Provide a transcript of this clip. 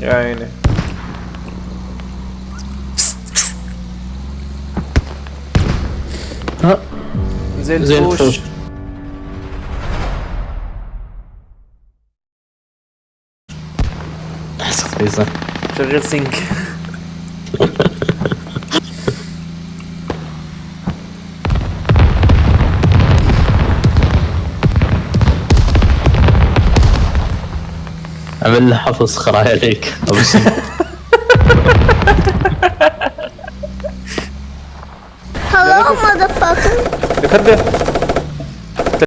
Ja, aynen. Ha. Zeltfuş. Zeltfuş. Scheiße. Just think. عمل له حفظ خرايا عليك ابو Hello, motherfucker. بيخدم